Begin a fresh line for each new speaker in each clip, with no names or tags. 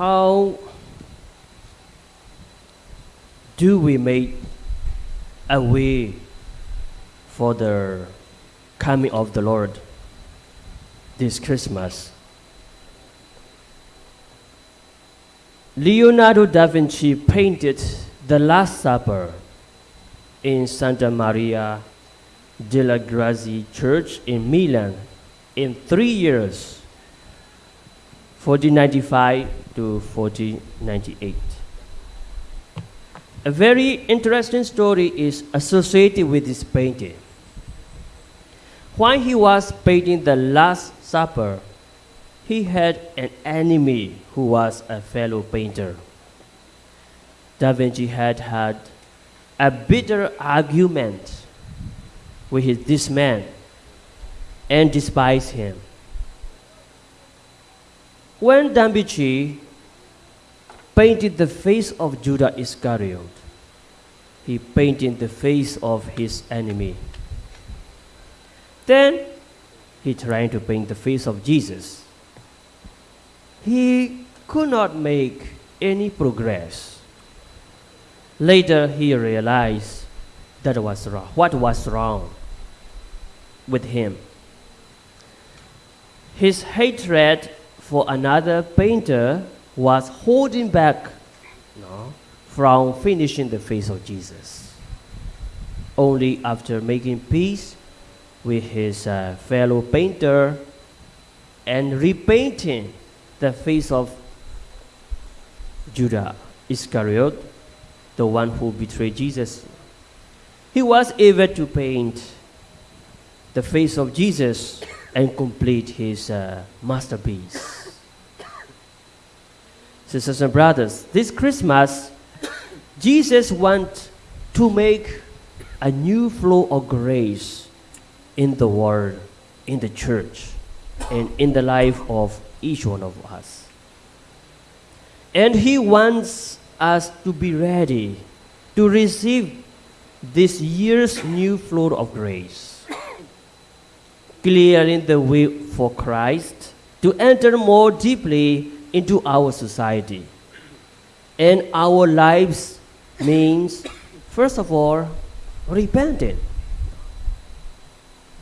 how do we make a way for the coming of the Lord this Christmas? Leonardo da Vinci painted the Last Supper in Santa Maria della Grazia Church in Milan in three years. 1495 to 1498. A very interesting story is associated with this painting. While he was painting the Last Supper, he had an enemy who was a fellow painter. Da Vinci had had a bitter argument with his, this man and despised him. When Da Vinci painted the face of Judas Iscariot, he painted the face of his enemy. Then he tried to paint the face of Jesus. He could not make any progress. Later, he realized that was wrong. What was wrong with him? His hatred for another painter was holding back no, from finishing the face of Jesus. Only after making peace with his uh, fellow painter and repainting the face of Judah Iscariot, the one who betrayed Jesus, he was able to paint the face of Jesus and complete his uh, masterpiece. Sisters and brothers, this Christmas, Jesus wants to make a new flow of grace in the world, in the church, and in the life of each one of us. And He wants us to be ready to receive this year's new flow of grace, clearing the way for Christ to enter more deeply into our society. And our lives means, first of all, repenting.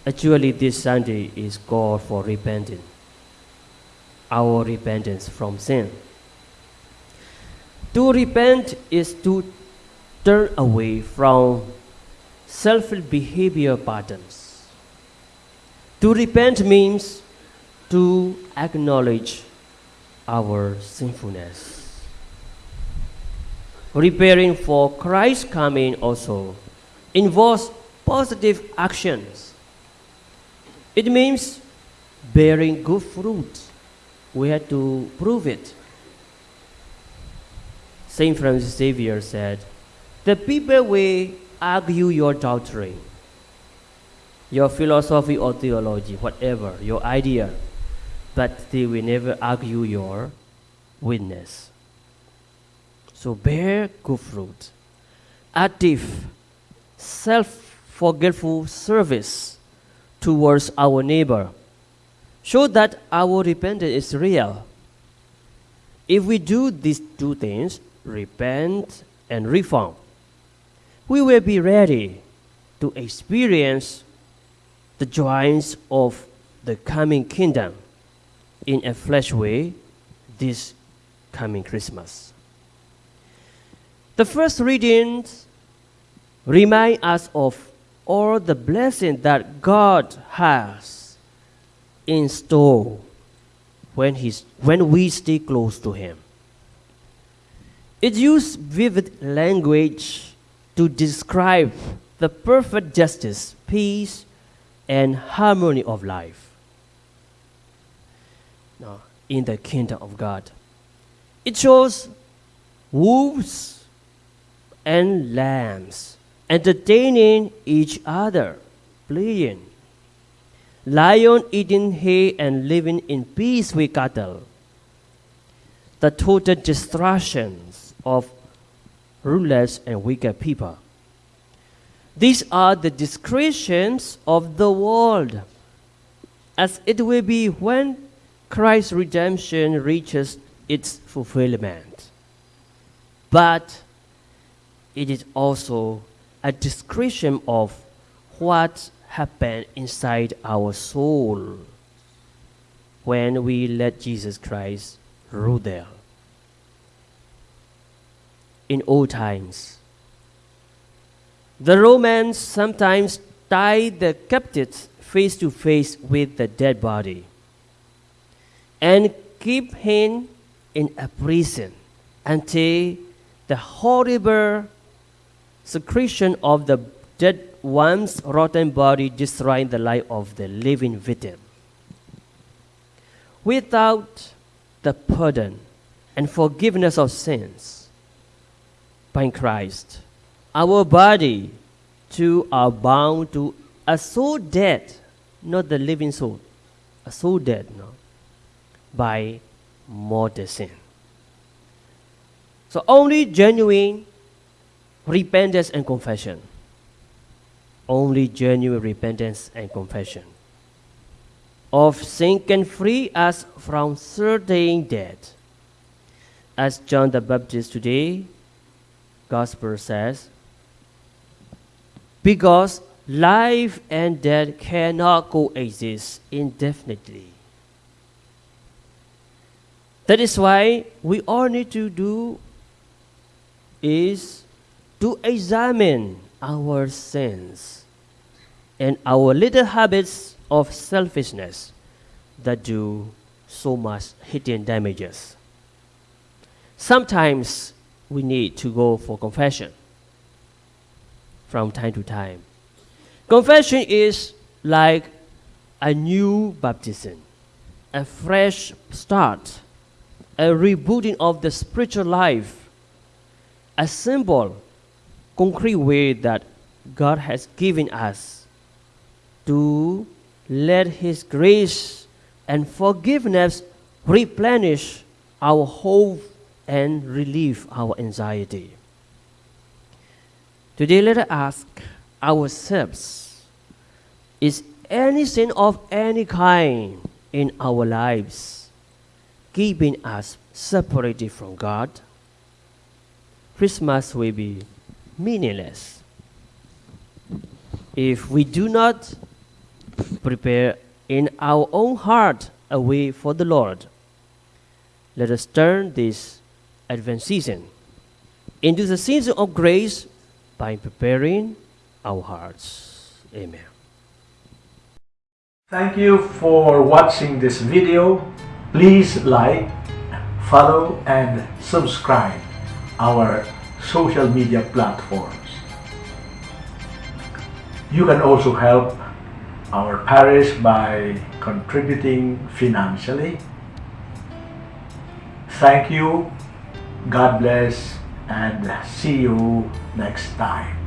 Actually, this Sunday is called for repenting, our repentance from sin. To repent is to turn away from selfish behavior patterns. To repent means to acknowledge our sinfulness. Preparing for Christ's coming also involves positive actions. It means bearing good fruit. We have to prove it. Saint Francis Xavier said, The people will argue your doctrine, your philosophy or theology, whatever, your idea, but they will never argue your witness. So bear good fruit. Active, self forgetful service towards our neighbor. Show that our repentance is real. If we do these two things, repent and reform, we will be ready to experience the joys of the coming kingdom in a flesh way this coming Christmas. The first readings remind us of all the blessing that God has in store when, he's, when we stay close to Him. It uses vivid language to describe the perfect justice, peace, and harmony of life no, in the kingdom of God. It shows wolves and lambs entertaining each other, playing. Lion eating hay and living in peace with cattle. The total destructions of rulers and wicked people. These are the descriptions of the world, as it will be when Christ's redemption reaches its fulfillment. But it is also a description of what happened inside our soul when we let Jesus Christ rule there. In old times, the Romans sometimes tied the captives face to face with the dead body and keep him in a prison until the horrible secretion of the dead one's rotten body destroying the life of the living victim. Without the pardon and forgiveness of sins by Christ, our body too are bound to a soul dead, not the living soul, a soul dead, no, by sin. So only genuine repentance and confession. Only genuine repentance and confession of sin can free us from certain death. As John the Baptist today, Gospel says, because life and death cannot coexist indefinitely. That is why we all need to do is to examine our sins and our little habits of selfishness that do so much hidden damages. Sometimes we need to go for confession from time to time. Confession is like a new baptism, a fresh start, a rebooting of the spiritual life, a symbol, concrete way that God has given us to let His grace and forgiveness replenish our hope and relieve our anxiety. Today, let us ask ourselves Is any sin of any kind in our lives keeping us separated from God? Christmas will be meaningless if we do not prepare in our own heart a way for the Lord. Let us turn this Advent season into the season of grace by preparing our hearts. Amen.
Thank you for watching this video. Please like, follow and subscribe our social media platforms. You can also help our parish by contributing financially. Thank you, God bless, and see you next time.